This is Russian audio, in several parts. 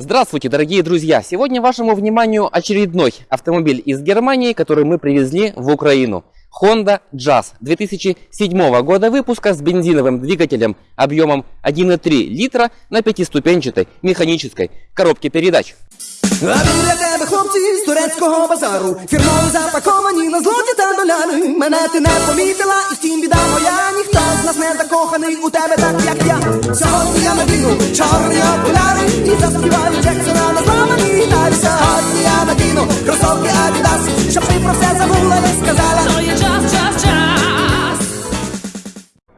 Здравствуйте, дорогие друзья! Сегодня вашему вниманию очередной автомобиль из Германии, который мы привезли в Украину. Honda Jazz 2007 года выпуска с бензиновым двигателем объемом 1,3 литра на пятиступенчатой механической коробке передач. А біля тебе хлопці з турецького базару Фірмово запаковані на злоті та доляни Мене ти не помітила і втім біда моя Ніхто з нас не закоханий у тебе так, як я Сьогодні я надіну чорні окуляри І заспіваю Джексона на зламаній гітарі Сьогодні я надіну кросовки Adidas Щоб ти про все забула і сказала Oh, you just, just, just.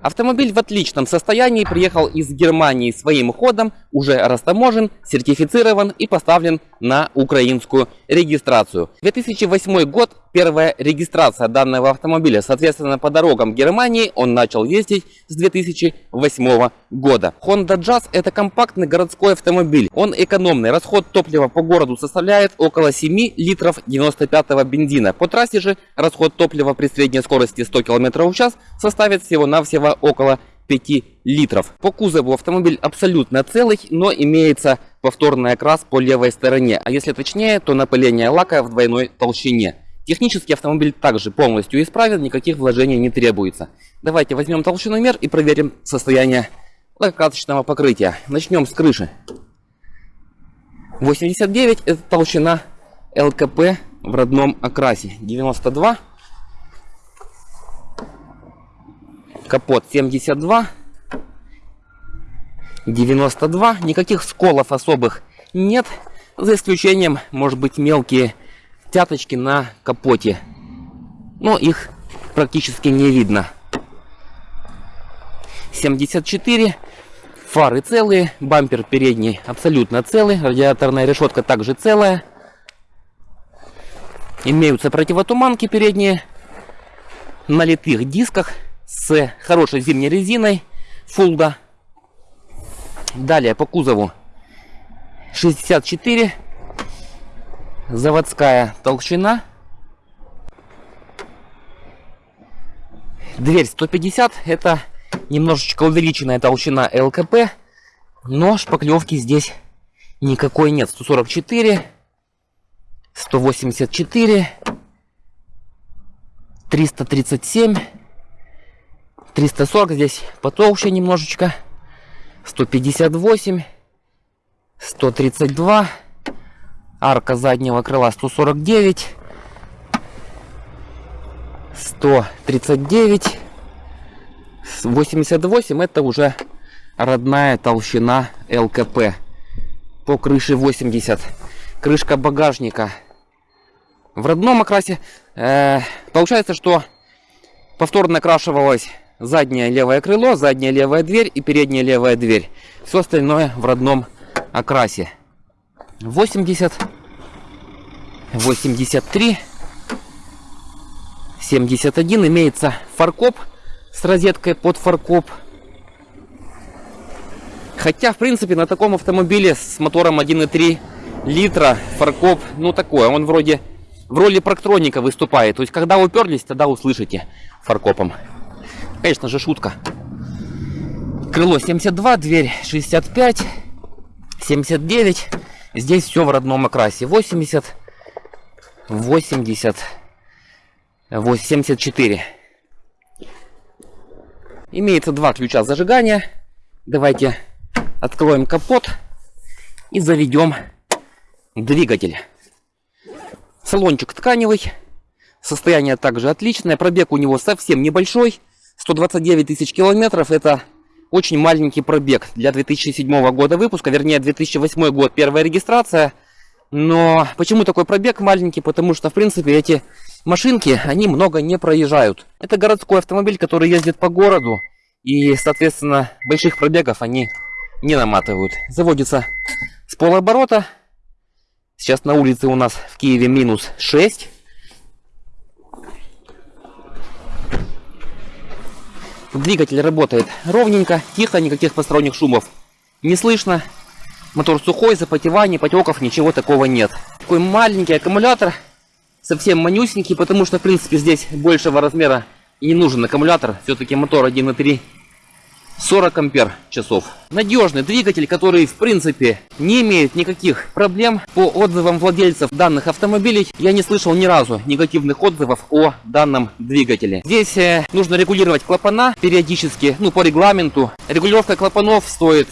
Автомобиль в отличном состоянии приехал из Германии своим ходом, уже растаможен, сертифицирован и поставлен на украинскую регистрацию. 2008 год, первая регистрация данного автомобиля. Соответственно, по дорогам Германии он начал ездить с 2008 года. Honda Jazz это компактный городской автомобиль. Он экономный. Расход топлива по городу составляет около 7 литров 95 бензина. По трассе же расход топлива при средней скорости 100 км в час составит всего-навсего около 5 литров. По кузову автомобиль абсолютно целый, но имеется повторный окрас по левой стороне. А если точнее, то напыление лака в двойной толщине. Технически автомобиль также полностью исправен, никаких вложений не требуется. Давайте возьмем толщиномер и проверим состояние лакокрасочного покрытия. Начнем с крыши. 89 это толщина ЛКП в родном окрасе. 92 капот 72 92 никаких сколов особых нет за исключением может быть мелкие тяточки на капоте. Но их практически не видно. 74 фары целые бампер передний абсолютно целый радиаторная решетка также целая. Имеются противотуманки передние на литых дисках с хорошей зимней резиной Фулда. Далее по кузову 64 заводская толщина. Дверь 150 это немножечко увеличенная толщина ЛКП, но шпаклевки здесь никакой нет. 144, 184, 337 340 здесь потолще немножечко. 158. 132. Арка заднего крыла 149. 139. 88 это уже родная толщина ЛКП. По крыше 80. Крышка багажника. В родном окрасе э, получается, что повторно окрашивалась заднее левое крыло, задняя левая дверь и передняя левая дверь. Все остальное в родном окрасе. 80, 83, 71 имеется фаркоп с розеткой под фаркоп. Хотя, в принципе, на таком автомобиле с мотором 1.3 литра фаркоп, ну такое, он вроде в роли проктроника выступает. То есть, когда уперлись, тогда услышите фаркопом. Конечно же, шутка. Крыло 72, дверь 65, 79. Здесь все в родном окрасе. 80, 80, 74. Имеется два ключа зажигания. Давайте откроем капот и заведем двигатель. Салончик тканевый. Состояние также отличное. Пробег у него совсем небольшой. 129 тысяч километров это очень маленький пробег для 2007 года выпуска, вернее 2008 год первая регистрация. Но почему такой пробег маленький? Потому что в принципе эти машинки, они много не проезжают. Это городской автомобиль, который ездит по городу. И соответственно больших пробегов они не наматывают. Заводится с полоборота. Сейчас на улице у нас в Киеве минус 6. Двигатель работает ровненько, тихо, никаких посторонних шумов не слышно. Мотор сухой, запотеваний, потеков, ничего такого нет. Такой маленький аккумулятор, совсем манюсенький, потому что, в принципе, здесь большего размера и не нужен аккумулятор. Все-таки мотор 1.3 40 ампер часов. Надежный двигатель, который в принципе не имеет никаких проблем. По отзывам владельцев данных автомобилей я не слышал ни разу негативных отзывов о данном двигателе. Здесь э, нужно регулировать клапана периодически, ну по регламенту. Регулировка клапанов стоит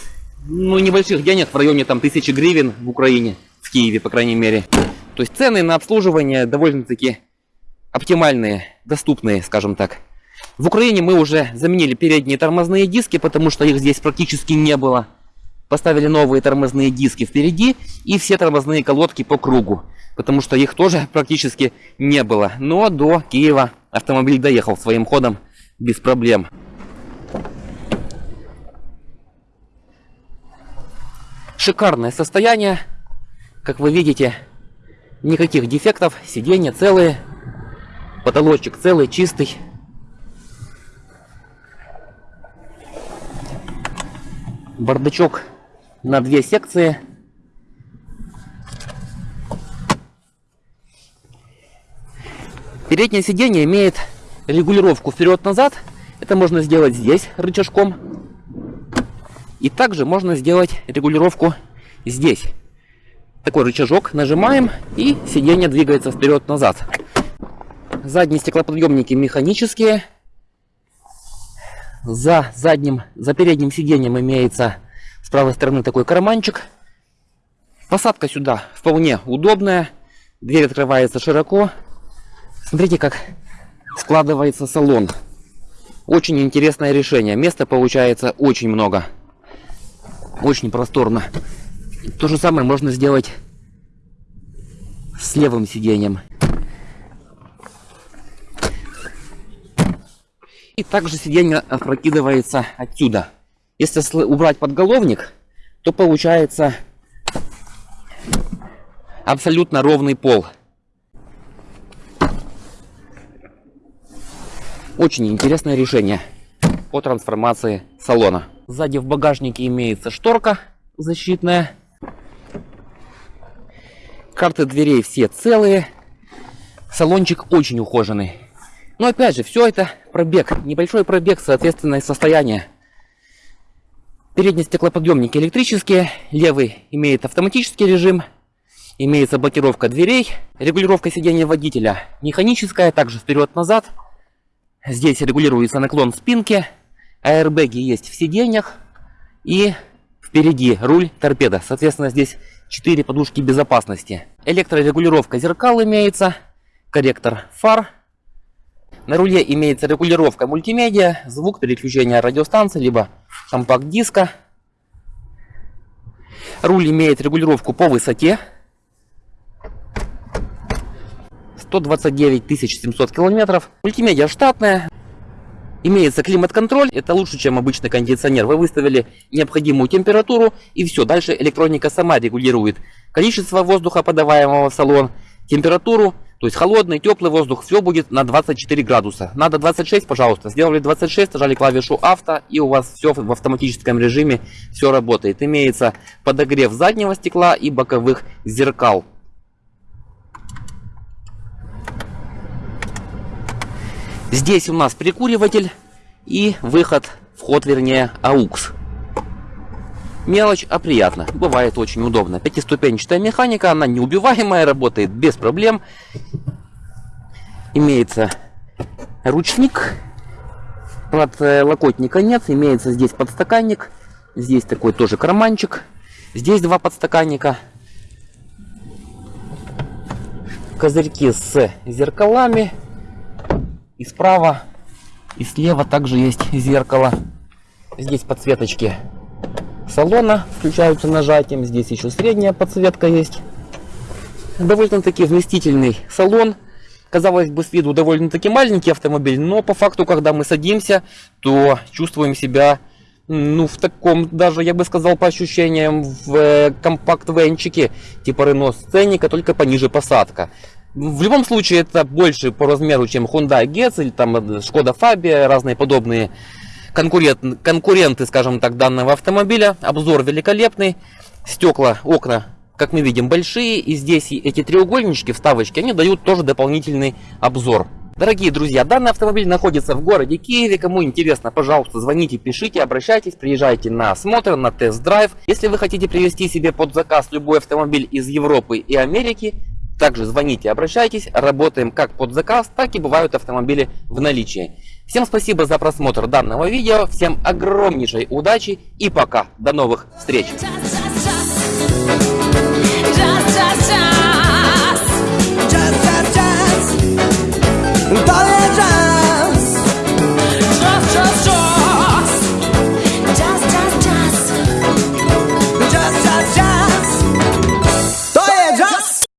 ну небольших денег в районе там тысячи гривен в Украине, в Киеве по крайней мере. То есть цены на обслуживание довольно-таки оптимальные, доступные, скажем так. В Украине мы уже заменили передние тормозные диски, потому что их здесь практически не было. Поставили новые тормозные диски впереди и все тормозные колодки по кругу, потому что их тоже практически не было. Но до Киева автомобиль доехал своим ходом без проблем. Шикарное состояние, как вы видите, никаких дефектов, сиденья целые, потолочек целый, чистый. Бардачок на две секции. Переднее сиденье имеет регулировку вперед-назад. Это можно сделать здесь рычажком. И также можно сделать регулировку здесь. Такой рычажок нажимаем и сиденье двигается вперед-назад. Задние стеклоподъемники механические. За задним, за передним сиденьем имеется с правой стороны такой карманчик. Посадка сюда вполне удобная. Дверь открывается широко. Смотрите, как складывается салон. Очень интересное решение. Места получается очень много. Очень просторно. То же самое можно сделать с левым сиденьем. И также сиденье опрокидывается отсюда. Если убрать подголовник, то получается абсолютно ровный пол. Очень интересное решение по трансформации салона. Сзади в багажнике имеется шторка защитная. Карты дверей все целые. Салончик очень ухоженный. Но опять же, все это пробег. Небольшой пробег, соответственное состояние. Передние стеклоподъемники электрические. Левый имеет автоматический режим. Имеется блокировка дверей. Регулировка сидения водителя механическая, также вперед-назад. Здесь регулируется наклон спинки. Аэрбэги есть в сиденьях. И впереди руль торпеда. Соответственно, здесь 4 подушки безопасности. Электрорегулировка зеркал имеется. Корректор фар. На руле имеется регулировка мультимедиа, звук переключения радиостанции, либо компакт-диска. Руль имеет регулировку по высоте. 129 700 километров. Мультимедиа штатная. Имеется климат-контроль, это лучше, чем обычный кондиционер. Вы выставили необходимую температуру и все. Дальше электроника сама регулирует количество воздуха, подаваемого в салон, температуру, то есть холодный, теплый воздух, все будет на 24 градуса. Надо 26, пожалуйста. Сделали 26, нажали клавишу авто и у вас все в автоматическом режиме, все работает. Имеется подогрев заднего стекла и боковых зеркал. Здесь у нас прикуриватель и выход, вход вернее, AUX. Мелочь, а приятно. Бывает очень удобно. Пятиступенчатая механика, она неубиваемая, работает без проблем. Имеется ручник. Подлокотника нет. Имеется здесь подстаканник. Здесь такой тоже карманчик. Здесь два подстаканника. Козырьки с зеркалами. И справа, и слева также есть зеркало. Здесь подсветочки салона включаются нажатием. Здесь еще средняя подсветка есть. Довольно-таки вместительный салон. Казалось бы, с виду довольно-таки маленький автомобиль, но по факту, когда мы садимся, то чувствуем себя ну, в таком, даже, я бы сказал, по ощущениям, в э, компакт-венчике, типа Renault Scenic, только пониже посадка. В любом случае, это больше по размеру, чем Hyundai Getz или там Skoda Fabia, разные подобные конкурент, конкуренты, скажем так, данного автомобиля. Обзор великолепный. Стекла, окна, как мы видим, большие. И здесь эти треугольнички, вставочки, они дают тоже дополнительный обзор. Дорогие друзья, данный автомобиль находится в городе Киеве. Кому интересно, пожалуйста, звоните, пишите, обращайтесь, приезжайте на осмотр, на тест-драйв. Если вы хотите привезти себе под заказ любой автомобиль из Европы и Америки, также звоните, обращайтесь, работаем как под заказ, так и бывают автомобили в наличии. Всем спасибо за просмотр данного видео, всем огромнейшей удачи и пока, до новых встреч!